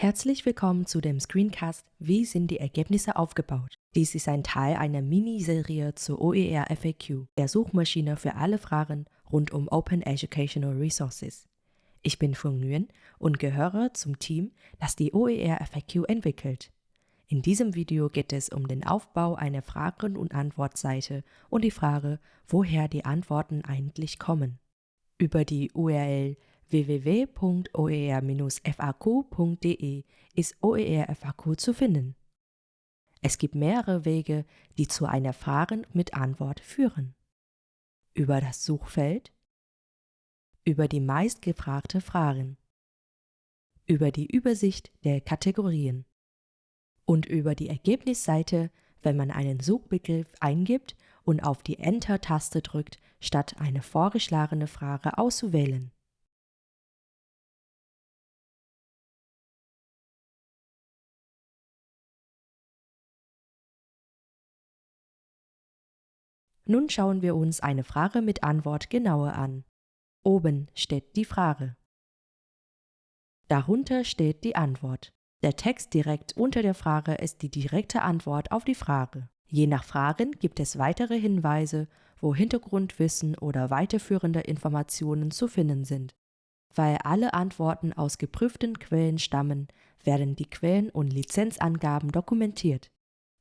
Herzlich willkommen zu dem Screencast Wie sind die Ergebnisse aufgebaut? Dies ist ein Teil einer Miniserie zur OER FAQ, der Suchmaschine für alle Fragen rund um Open Educational Resources. Ich bin Fung Nguyen und gehöre zum Team, das die OER FAQ entwickelt. In diesem Video geht es um den Aufbau einer Fragen- und Antwortseite und die Frage, woher die Antworten eigentlich kommen. Über die URL www.oer-faq.de ist OER FAQ zu finden. Es gibt mehrere Wege, die zu einer Frage mit Antwort führen. Über das Suchfeld, über die meistgefragte Fragen, über die Übersicht der Kategorien und über die Ergebnisseite, wenn man einen Suchbegriff eingibt und auf die Enter-Taste drückt, statt eine vorgeschlagene Frage auszuwählen. Nun schauen wir uns eine Frage mit Antwort genauer an. Oben steht die Frage. Darunter steht die Antwort. Der Text direkt unter der Frage ist die direkte Antwort auf die Frage. Je nach Fragen gibt es weitere Hinweise, wo Hintergrundwissen oder weiterführende Informationen zu finden sind. Weil alle Antworten aus geprüften Quellen stammen, werden die Quellen und Lizenzangaben dokumentiert.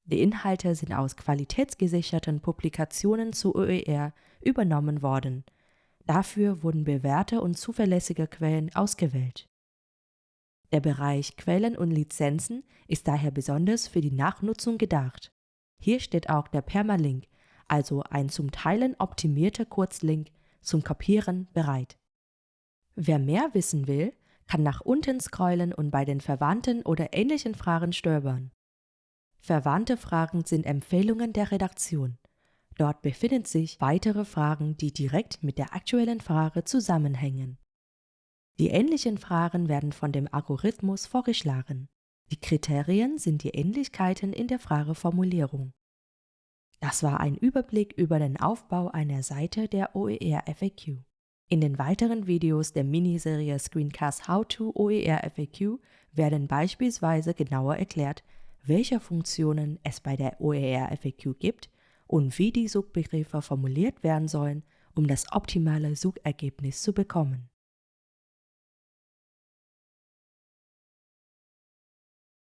Die Inhalte sind aus qualitätsgesicherten Publikationen zu OER übernommen worden. Dafür wurden bewährte und zuverlässige Quellen ausgewählt. Der Bereich Quellen und Lizenzen ist daher besonders für die Nachnutzung gedacht. Hier steht auch der Permalink, also ein zum Teilen optimierter Kurzlink zum Kopieren bereit. Wer mehr wissen will, kann nach unten scrollen und bei den verwandten oder ähnlichen Fragen stöbern. Verwandte Fragen sind Empfehlungen der Redaktion. Dort befinden sich weitere Fragen, die direkt mit der aktuellen Frage zusammenhängen. Die ähnlichen Fragen werden von dem Algorithmus vorgeschlagen. Die Kriterien sind die Ähnlichkeiten in der Frageformulierung. Das war ein Überblick über den Aufbau einer Seite der OER FAQ. In den weiteren Videos der Miniserie Screencast How to OER FAQ werden beispielsweise genauer erklärt, welche Funktionen es bei der OER-FAQ gibt und wie die Suchbegriffe formuliert werden sollen, um das optimale Suchergebnis zu bekommen.